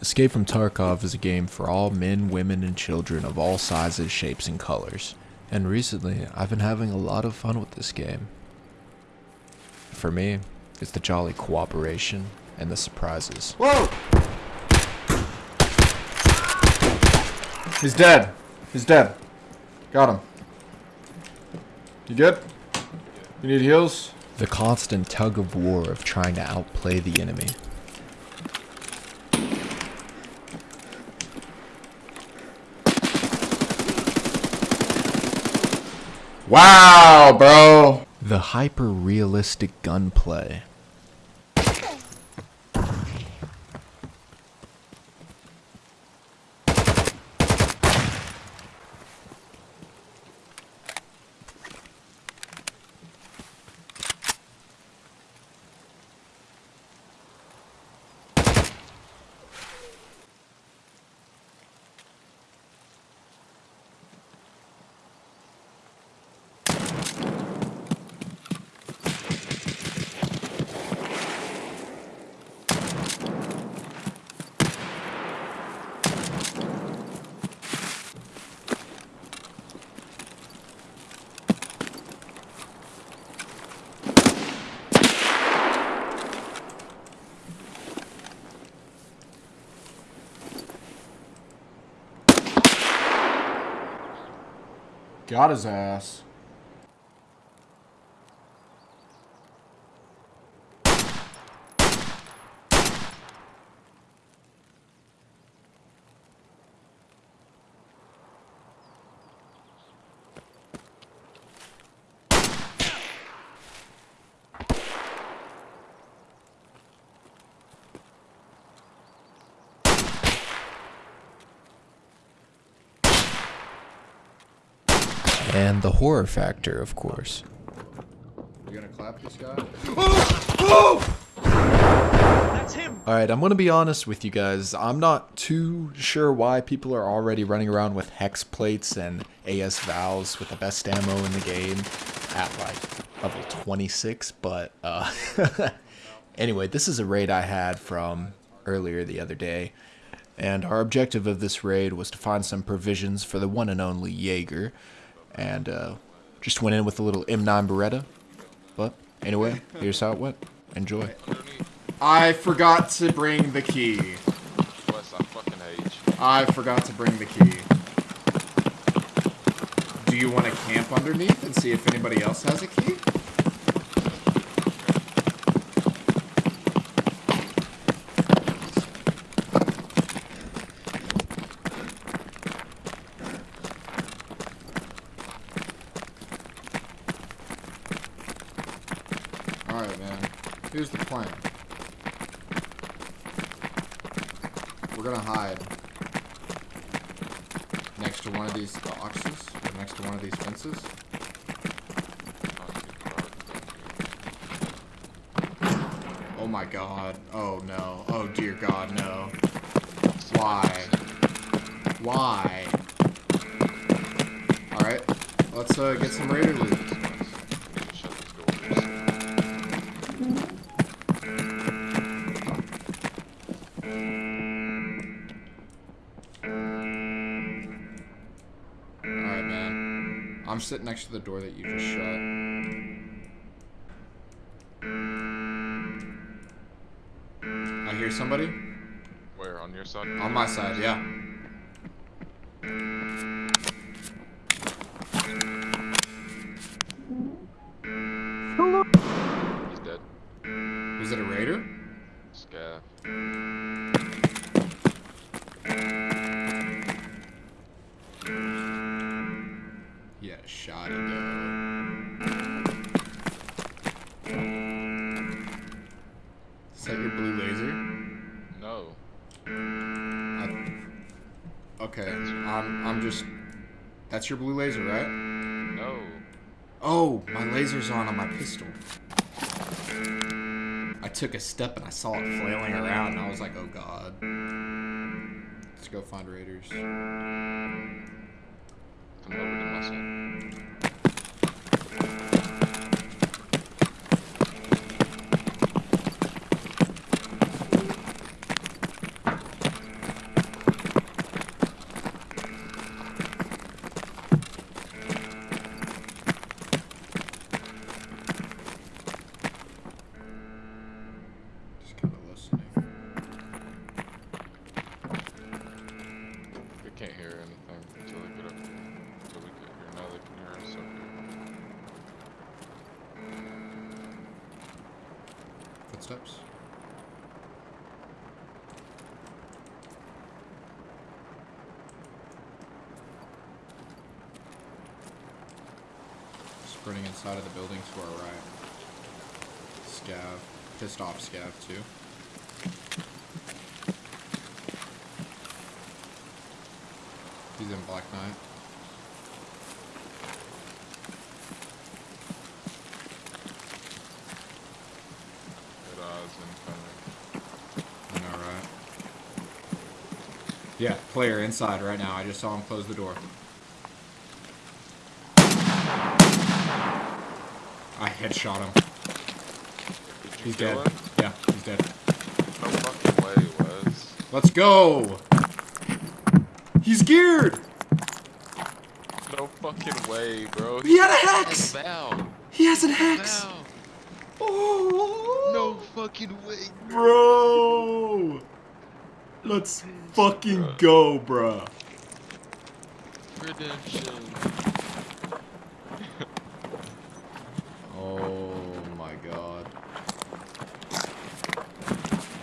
Escape from Tarkov is a game for all men, women, and children of all sizes, shapes, and colors. And recently, I've been having a lot of fun with this game. For me, it's the jolly cooperation and the surprises. Whoa! He's dead. He's dead. Got him. You good? You need heals? The constant tug of war of trying to outplay the enemy. Wow, bro. The hyper realistic gunplay. Got his ass. And the horror factor, of course. You gonna clap this guy? That's him. Alright, I'm gonna be honest with you guys. I'm not too sure why people are already running around with hex plates and AS VALs with the best ammo in the game at like level 26, but uh, anyway, this is a raid I had from earlier the other day. And our objective of this raid was to find some provisions for the one and only Jaeger. And uh, just went in with a little M9 Beretta. But anyway, here's how it went. Enjoy. I forgot to bring the key. Wes, I fucking hate you. I forgot to bring the key. Do you want to camp underneath and see if anybody else has a key? Alright, man. Here's the plan. We're gonna hide next to one of these boxes, or next to one of these fences. Oh my god. Oh no. Oh dear god, no. Why? Why? Alright. Let's uh, get some raider loot. Man. I'm sitting next to the door that you just shut. I hear somebody. Where, on your side? On my side, yeah. Hello? He's dead. Was it a raider? Scav. Shot. Is that your blue laser? No. I, okay, I'm I'm just. That's your blue laser, right? No. Oh, my laser's on on my pistol. I took a step and I saw it flailing around, and I was like, oh god. Let's go find raiders. Come over to my just kind of listening. They can't hear anything until they get up here. Until we get here. Now they can hear us up. Footsteps? sprinting inside of the building to our right. Scav. Pissed off Scav too. He's in Black Knight. Good odds incoming. I know, right? Yeah, player inside right now. I just saw him close the door. I headshot him. He's dead. him? Yeah, he's dead. No fucking way, Wes. Let's go! He's geared! No fucking way, bro. He had a has hex! He has an hex! Oh! No fucking way. Bro! Let's fucking Bruh. go, bro. Redemption. Oh my god.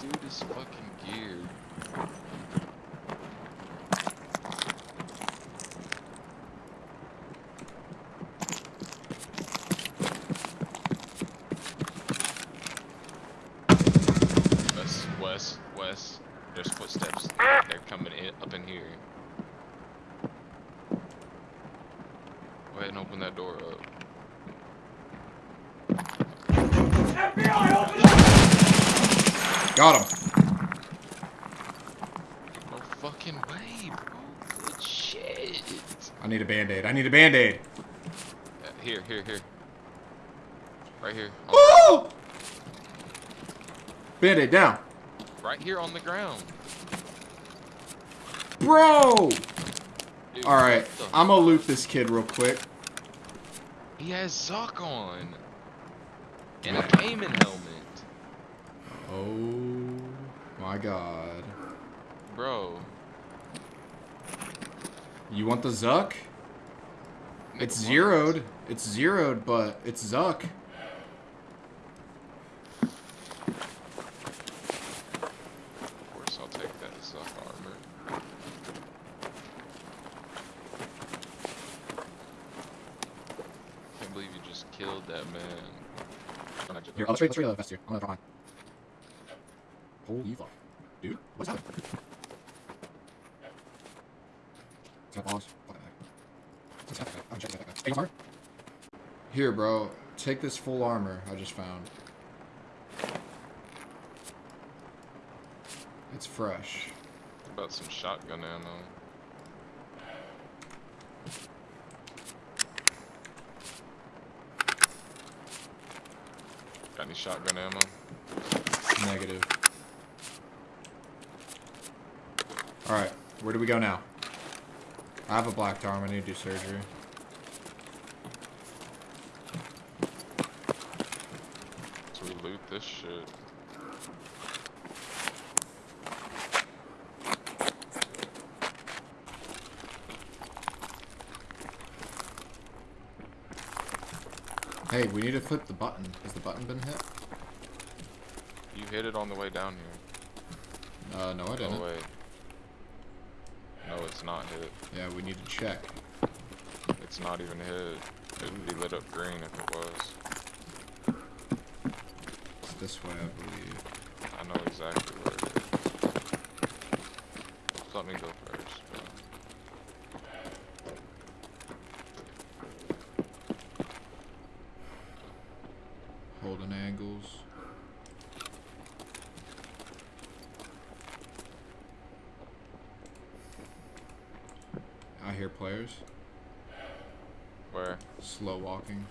Dude is fucking geared. Wes, Wes, Wes. There's footsteps. They're coming in up in here. Go ahead and open that door up. Got him. No fucking way, bro. Good shit. I need a band-aid. I need a band-aid. Uh, here, here, here. Right here. Oh! Band-aid down. right here on the ground. Bro! Dude, Alright, I'm gonna loot this kid real quick. He has Zhuk on. And a Caiman helmet. Oh my god. Bro. You want the Zhuk? Nick It's zeroed. It's zeroed, but it's Zhuk. Of course, I'll take that Zhuk armor. Can't believe you just killed that man. I Here, let's trade, let's trade the vest here. I'm gonna draw mine. Holy fuck. Dude, what's happening? It's got bombs. What the heck? What's happening? I'm checking that guy. Armor? Here, bro. Take this full armor I just found. It's fresh. What about some shotgun ammo? Got any shotgun ammo? Negative. Alright, where do we go now? I have a black arm, I need to do surgery. So we loot this shit. Hey, we need to flip the button. Has the button been hit? You hit it on the way down here. Uh, no, I didn't. way. No, it's not hit. Yeah, we need to check. It's not even hit. It would be lit up green if it was. It's this way, I believe. I know exactly where it is. Let me go first. bro. Holding angles. I hear players. Where? Walking.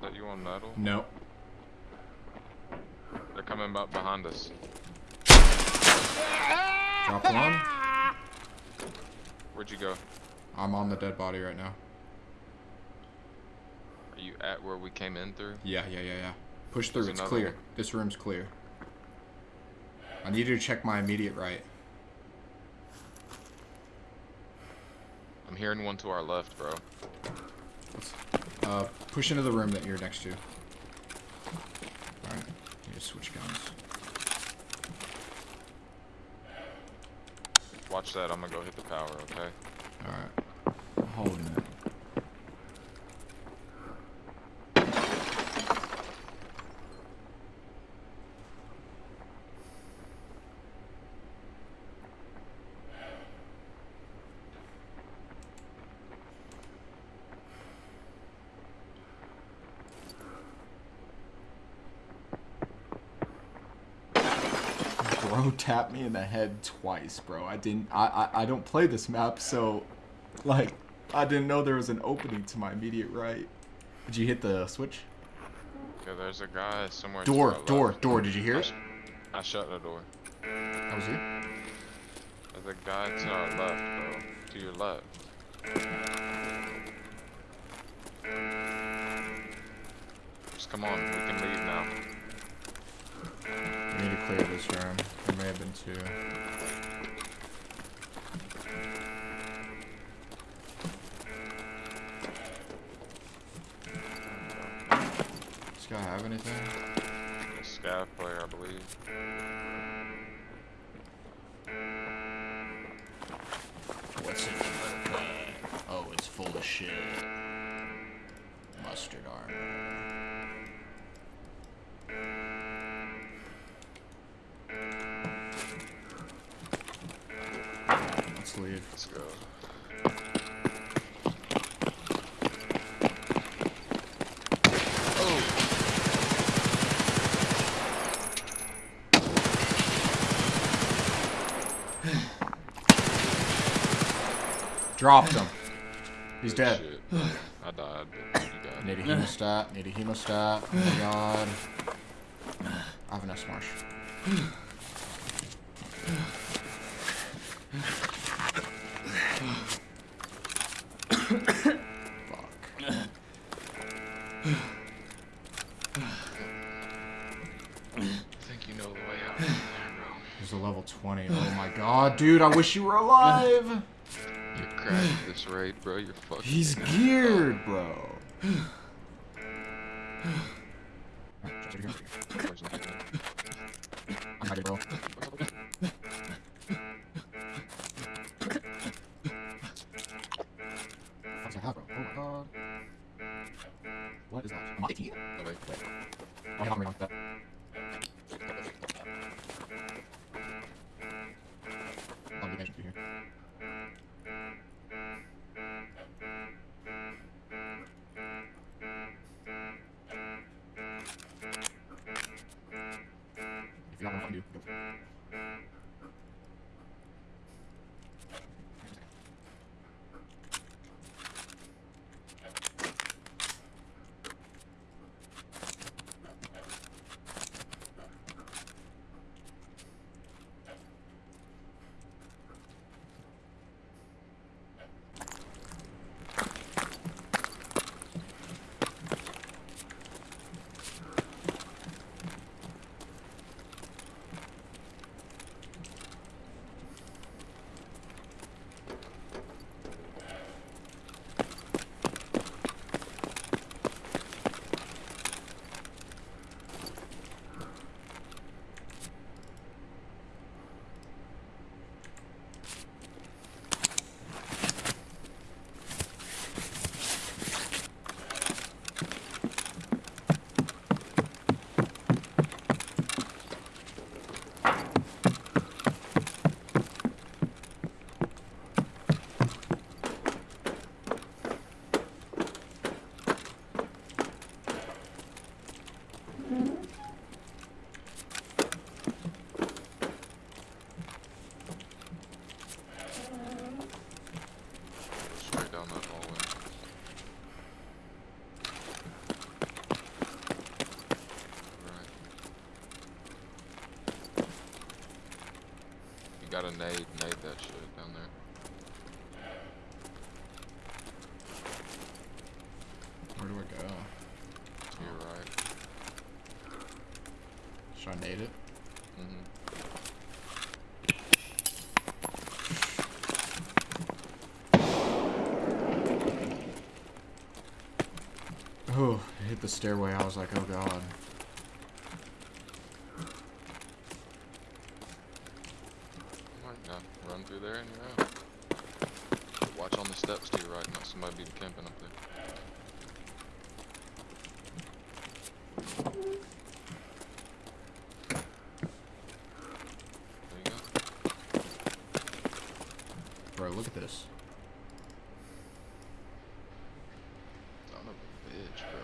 That you on metal? Nope. They're coming up behind us. Drop one. Where'd you go? I'm on the dead body right now. Are you at where we came in through? Yeah, yeah, yeah, yeah. Push through. There's It's clear. one. This room's clear. I need you to check my immediate right. I'm hearing one to our left, bro. Uh, push into the room that you're next to. Alright, need to switch guns. Watch that. I'm gonna go hit the power. Okay. Alright. I'm holding it. Bro tapped me in the head twice, bro. I didn't. I, I I don't play this map, so like I didn't know there was an opening to my immediate right. Did you hit the switch? Yeah, there's a guy somewhere. Door, door, left. door. Did you hear I, it? I shut the door. That was you. There's a guy to our left, bro. To your left. Just come on. We can leave now. We need to clear this room. There may have been two. Does this guy have anything? A scav player, I believe. What's in your bag? Oh, it's full of shit. Let's leave. Let's go. Dropped him. He's Good dead. shit. I died, died. Need a hemostat. Need a hemostat. Oh my god. I have an S dude, I wish you were alive! You're cracked at this rate, bro. You're fucking. He's geared, bro. I'm ready, bro. If you have one, do. Go. Straight down that hallway. Right. You got a nade, nade that shit down there. Where do I go? To your right. Should I nade it? Mm-hmm. Oh, it hit the stairway. I was like, oh god. Yeah, run through there and you're out. Watch on the steps to your right, not somebody be camping up there. There you go. Bro, look at this. Son of a bitch, bro.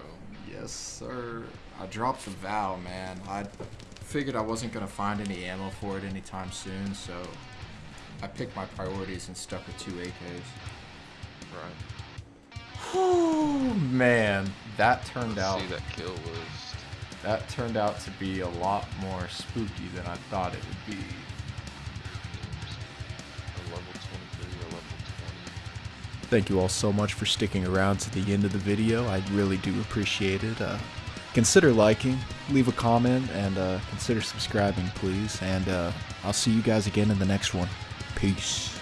Yes, sir. I dropped the vow, man. I figured I wasn't gonna find any ammo for it anytime soon, so I picked my priorities and stuck with two AKs. Right. Oh man, that turned out See that kill list. that turned out to be a lot more spooky than I thought it would be. A level 23 or level 20. Thank you all so much for sticking around to the end of the video. I really do appreciate it. Uh, consider liking, leave a comment, and uh, consider subscribing, please. And uh, I'll see you guys again in the next one. Peace.